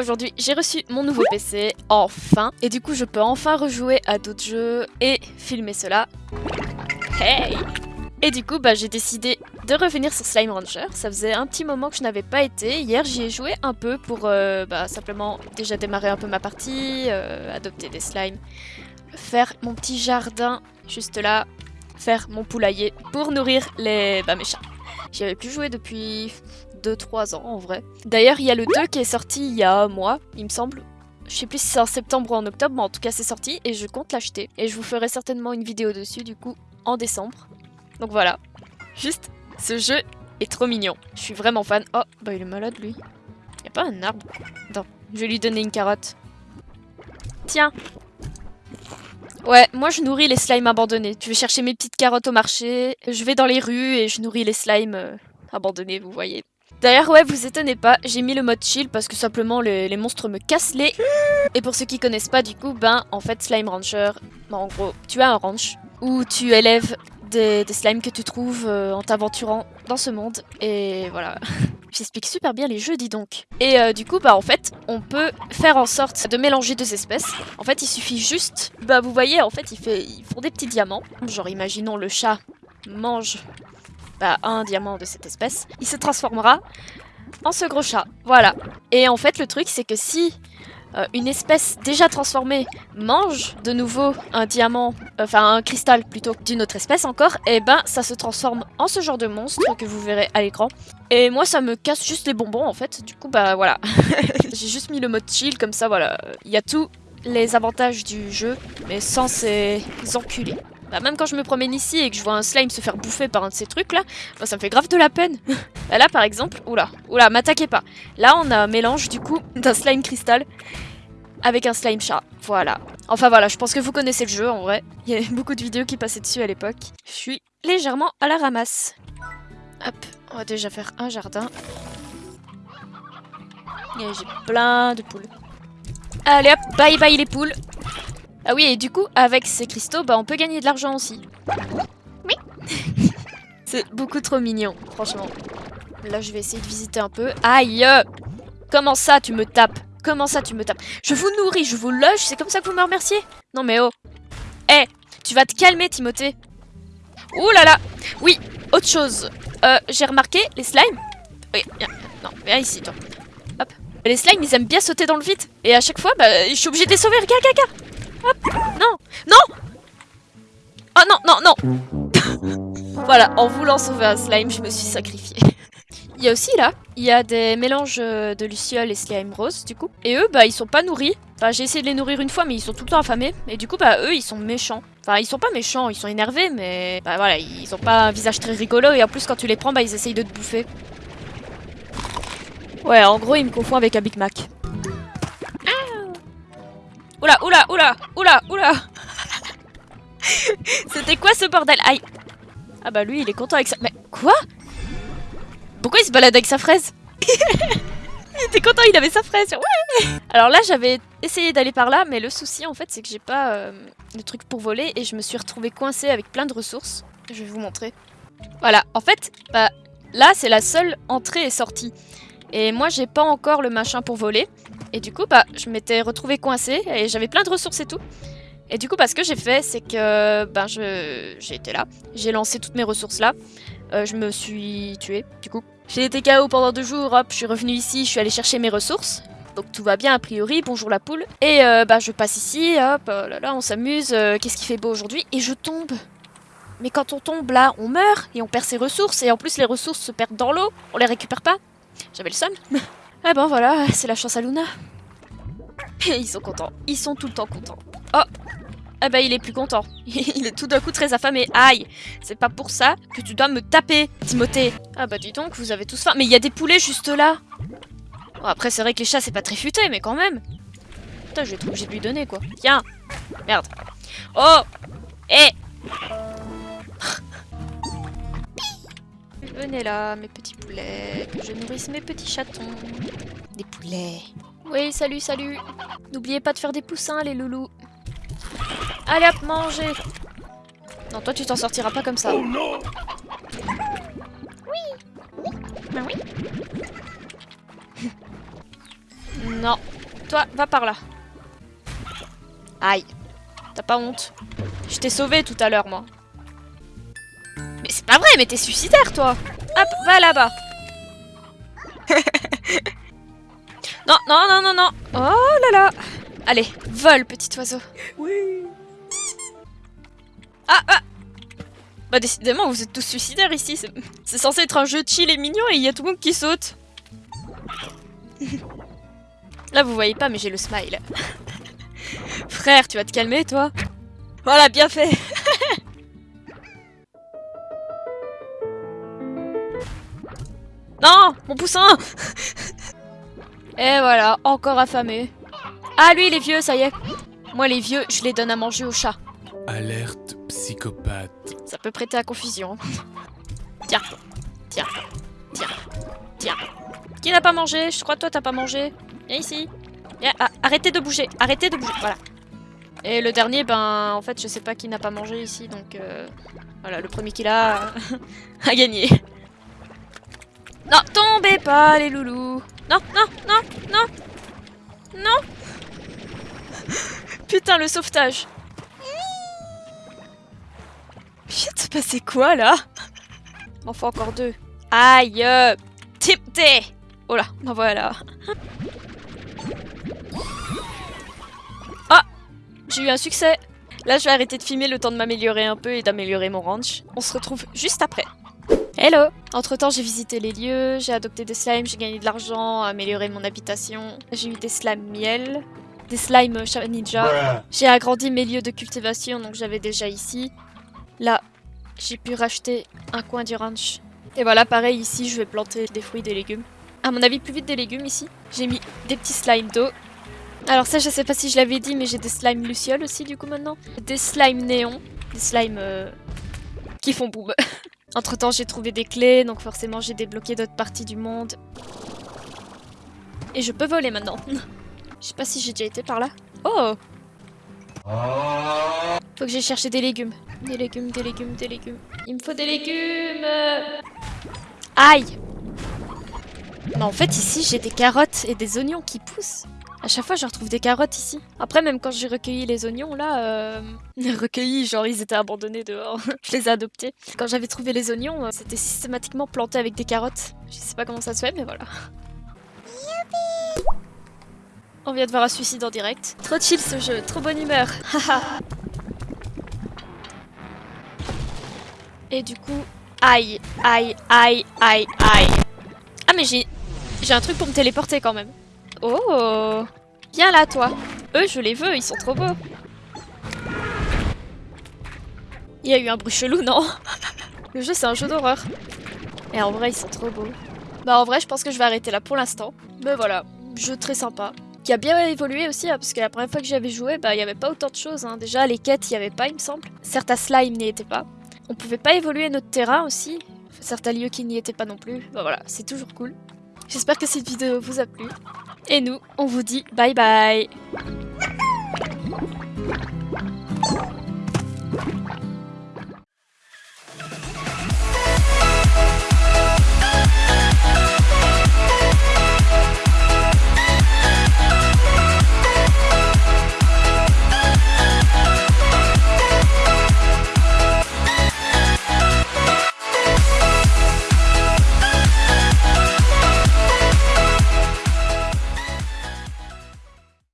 aujourd'hui j'ai reçu mon nouveau PC, enfin. Et du coup je peux enfin rejouer à d'autres jeux et filmer cela. Hey Et du coup bah j'ai décidé de revenir sur Slime Rancher. Ça faisait un petit moment que je n'avais pas été. Hier j'y ai joué un peu pour euh, bah, simplement déjà démarrer un peu ma partie, euh, adopter des slimes, faire mon petit jardin juste là, faire mon poulailler pour nourrir les bah, mes chats. J'y avais plus joué depuis 2-3 ans en vrai. D'ailleurs, il y a le 2 qui est sorti il y a un mois, il me semble. Je sais plus si c'est en septembre ou en octobre, mais en tout cas c'est sorti et je compte l'acheter. Et je vous ferai certainement une vidéo dessus du coup en décembre. Donc voilà, juste ce jeu est trop mignon. Je suis vraiment fan. Oh, bah il est malade lui. Y a pas un arbre? Attends, je vais lui donner une carotte. Tiens Ouais, moi je nourris les slimes abandonnés. Tu vais chercher mes petites carottes au marché, je vais dans les rues et je nourris les slimes euh, abandonnés, vous voyez. D'ailleurs, ouais, vous étonnez pas, j'ai mis le mode chill parce que simplement les, monstres me cassent les... Et pour ceux qui connaissent pas, du coup, ben, en fait, Slime Rancher, ben, en gros, tu as un ranch où tu élèves des, des slimes que tu trouves euh, en t'aventurant dans ce monde. Et voilà. J'explique super bien les jeux, dis donc. Et euh, du coup, bah en fait, on peut faire en sorte de mélanger deux espèces. En fait, il suffit juste... Bah vous voyez, en fait, il fait, ils font des petits diamants. Genre, imaginons le chat mange bah, un diamant de cette espèce. Il se transformera en ce gros chat. Voilà. Et en fait, le truc, c'est que si euh, une espèce déjà transformée mange de nouveau un diamant, enfin un cristal plutôt d'une autre espèce encore, et ben ça se transforme en ce genre de monstre que vous verrez à l'écran. Et moi ça me casse juste les bonbons en fait, du coup bah voilà. J'ai juste mis le mode chill comme ça voilà. Il y a tous les avantages du jeu, mais sans ces enculés. Bah même quand je me promène ici et que je vois un slime se faire bouffer par un de ces trucs là, bah ça me fait grave de la peine. bah là par exemple, oula, oula, m'attaquez pas. Là on a un mélange du coup d'un slime cristal avec un slime chat. Voilà. Enfin voilà, je pense que vous connaissez le jeu en vrai. Il y a beaucoup de vidéos qui passaient dessus à l'époque. Je suis légèrement à la ramasse. Hop, on va déjà faire un jardin. Et j'ai plein de poules. Allez hop, bye bye les poules. Ah oui, et du coup, avec ces cristaux, bah on peut gagner de l'argent aussi. Oui C'est beaucoup trop mignon, franchement. Là, je vais essayer de visiter un peu. Aïe Comment ça, tu me tapes? Comment ça, tu me tapes? Je vous nourris, je vous loge, c'est comme ça que vous me remerciez? Non mais oh Eh Tu vas te calmer, Timothée Ouh là là Oui, autre chose. Euh, j'ai remarqué, les slimes... Oui, viens. Non, viens ici, toi. Hop. Les slimes, ils aiment bien sauter dans le vide. Et à chaque fois, bah, je suis obligée de les sauver. Regarde, regarde, regarde Non Non Oh non, non, non Voilà, en voulant sauver un slime, je me suis sacrifiée. Il y a aussi là, il y a des mélanges euh, de lucioles et slime rose du coup. Et eux, bah ils sont pas nourris. Enfin j'ai essayé de les nourrir une fois mais ils sont tout le temps affamés. Et du coup bah eux ils sont méchants. Enfin ils sont pas méchants, ils sont énervés mais bah voilà, ils ont pas un visage très rigolo et en plus quand tu les prends bah ils essayent de te bouffer. Ouais en gros ils me confondent avec un Big Mac. Oula, oula, oula, oula, oula C'était quoi ce bordel? Aïe Ah bah lui, il est content avec ça. Mais quoi? Pourquoi il se balade avec sa fraise? Il était content, il avait sa fraise. Alors là, j'avais essayé d'aller par là, mais le souci, en fait, c'est que j'ai pas euh, le truc pour voler et je me suis retrouvée coincée avec plein de ressources. Je vais vous montrer. Voilà, en fait, bah, là, c'est la seule entrée et sortie. Et moi, j'ai pas encore le machin pour voler. Et du coup, bah, je m'étais retrouvée coincée et j'avais plein de ressources et tout. Et du coup, bah, ce que j'ai fait, c'est que ben, j'ai été là. J'ai lancé toutes mes ressources là. Euh, je me suis tuée, du coup. J'ai été KO pendant deux jours, hop, je suis revenue ici, je suis allée chercher mes ressources. Donc tout va bien a priori, bonjour la poule. Et euh, bah, je passe ici, hop, oh là là, on s'amuse. Euh, Qu'est-ce qui fait beau aujourd'hui? Et je tombe. Mais quand on tombe là, on meurt et on perd ses ressources. Et en plus, les ressources se perdent dans l'eau, on les récupère pas. J'avais le seum. Ah ben voilà, c'est la chance à Luna. Ils sont contents. Ils sont tout le temps contents. Oh Ah bah il est plus content. il est tout d'un coup très affamé. Aïe C'est pas pour ça que tu dois me taper, Timothée. Ah bah dis donc, vous avez tous faim. Mais il y a des poulets juste là. Bon, après c'est vrai que les chats c'est pas très futé, mais quand même. Putain, je vais être obligé de lui donner quoi. Tiens Merde. Oh Eh Venez là, mes petits poulets, que je nourrisse mes petits chatons. Des poulets. Oui, salut, salut. N'oubliez pas de faire des poussins, les loulous. Allez hop, manger. Non, toi, tu t'en sortiras pas comme ça. Oh non Oui. Oui. Ben oui. Non. Toi, va par là. Aïe. T'as pas honte Je t'ai sauvé tout à l'heure, moi. Pas vrai, mais t'es suicidaire, toi Hop, va là-bas. non, non, non, non, non. Oh là là. Allez, vole, petit oiseau. Oui. Ah, ah Bah décidément, vous êtes tous suicidaires ici. C'est censé être un jeu chill et mignon et il y a tout le monde qui saute. Là, vous voyez pas, mais j'ai le smile. Frère, tu vas te calmer, toi Voilà, bien fait Non Mon poussin Et voilà, encore affamé. Ah, lui, il est vieux, ça y est. Moi, les vieux, je les donne à manger aux chats. Alerte psychopathe. Ça peut prêter à confusion. Tiens, tiens, tiens, tiens. Qui n'a pas mangé? Je crois que toi t'as pas mangé. Viens ici. Viens, ah, arrêtez de bouger, arrêtez de bouger. Voilà. Et le dernier, ben, en fait, je sais pas qui n'a pas mangé ici, donc euh, voilà, le premier qui l'a a gagné. Non, tombez pas, les loulous. Non, non, non, non, non. Putain, le sauvetage. Putain, passé quoi là? M'en faut encore deux. Aïe euh, Tipté Oh là, ben voilà. Ah J'ai eu un succès Là, je vais arrêter de filmer le temps de m'améliorer un peu et d'améliorer mon ranch. On se retrouve juste après. Hello Entre temps, j'ai visité les lieux, j'ai adopté des slimes, j'ai gagné de l'argent, amélioré mon habitation. J'ai eu des slimes miel, des slimes chat ninja. J'ai agrandi mes lieux de cultivation, donc j'avais déjà ici. Là, j'ai pu racheter un coin du ranch. Et voilà, pareil, ici, je vais planter des fruits, des légumes. À mon avis, plus vite des légumes ici. J'ai mis des petits slimes d'eau. Alors ça, je sais pas si je l'avais dit, mais j'ai des slimes lucioles aussi, du coup, maintenant. Des slimes néons. Des slimes euh, qui font boum. Entre temps, j'ai trouvé des clés, donc forcément, j'ai débloqué d'autres parties du monde. Et je peux voler maintenant. Je sais pas si j'ai déjà été par là. Oh Faut que j'aille chercher des légumes. Des légumes, des légumes, des légumes. Il me faut des légumes Aïe en fait, ici, j'ai des carottes et des oignons qui poussent. À chaque fois, je retrouve des carottes ici. Après, même quand j'ai recueilli les oignons, là... Euh... recueillis, genre ils étaient abandonnés dehors. je les ai adoptés. Quand j'avais trouvé les oignons, euh, c'était systématiquement planté avec des carottes. Je sais pas comment ça se fait, mais voilà. On vient de voir un suicide en direct. Trop chill ce jeu, trop bonne humeur. Et du coup, aïe, aïe, aïe, aïe, aïe. Ah mais j'ai j'ai un truc pour me téléporter quand même. Oh Viens là toi. Eux je les veux, ils sont trop beaux. Il y a eu un bruit chelou, non? Le jeu c'est un jeu d'horreur. Et en vrai ils sont trop beaux. Bah en vrai je pense que je vais arrêter là pour l'instant. Mais voilà, jeu très sympa. Qui a bien évolué aussi, hein, parce que la première fois que j'avais joué, bah il n'y avait pas autant de choses. hein. Déjà les quêtes il n'y avait pas il me semble. Certains slimes n'y étaient pas. On pouvait pas évoluer notre terrain aussi. Certains lieux qui n'y étaient pas non plus. Bah voilà, c'est toujours cool. J'espère que cette vidéo vous a plu. Et nous, on vous dit bye bye